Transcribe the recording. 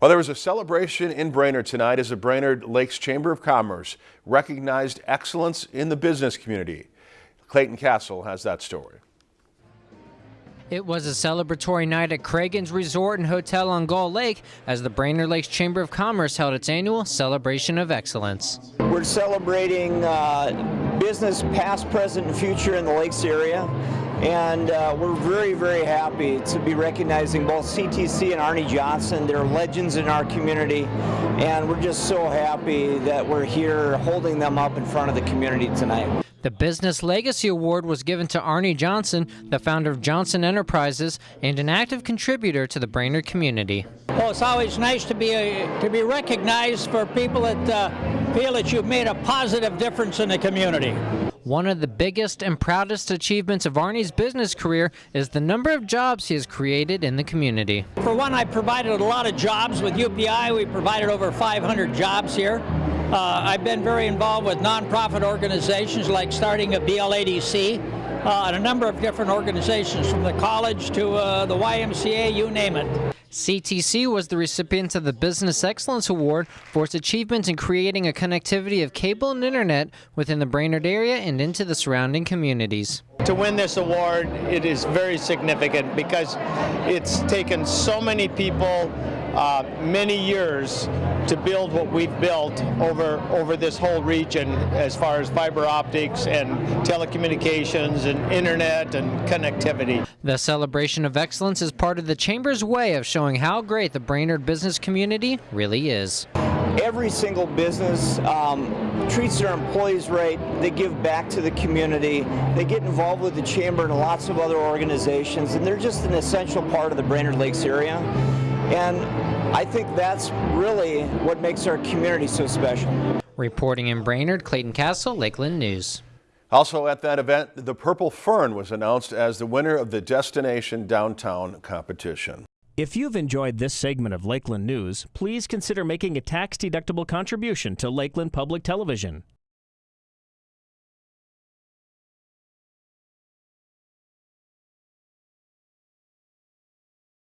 Well, there was a celebration in Brainerd tonight as the Brainerd Lakes Chamber of Commerce recognized excellence in the business community. Clayton Castle has that story. It was a celebratory night at Cragun's Resort and Hotel on Gull Lake as the Brainerd Lakes Chamber of Commerce held its annual Celebration of Excellence. We're celebrating uh, business past, present, and future in the Lakes area. And uh, we're very, very happy to be recognizing both CTC and Arnie Johnson. They're legends in our community. And we're just so happy that we're here holding them up in front of the community tonight. The Business Legacy Award was given to Arnie Johnson, the founder of Johnson Enterprises and an active contributor to the Brainerd community. Well, it's always nice to be a, to be recognized for people that uh, feel that you've made a positive difference in the community. One of the biggest and proudest achievements of Arnie's business career is the number of jobs he has created in the community. For one, I provided a lot of jobs with UPI. We provided over 500 jobs here. Uh, I've been very involved with nonprofit organizations like starting a BLADC uh, and a number of different organizations from the college to uh, the YMCA, you name it. CTC was the recipient of the Business Excellence Award for its achievements in creating a connectivity of cable and internet within the Brainerd area and into the surrounding communities. To win this award, it is very significant because it's taken so many people uh, many years to build what we've built over over this whole region as far as fiber optics and telecommunications and internet and connectivity. The celebration of excellence is part of the Chamber's way of showing how great the Brainerd business community really is. Every single business um, treats their employees right. They give back to the community. They get involved with the Chamber and lots of other organizations, and they're just an essential part of the Brainerd Lakes area. And I think that's really what makes our community so special. Reporting in Brainerd, Clayton Castle, Lakeland News. Also at that event, the Purple Fern was announced as the winner of the Destination Downtown competition. If you've enjoyed this segment of Lakeland News, please consider making a tax-deductible contribution to Lakeland Public Television.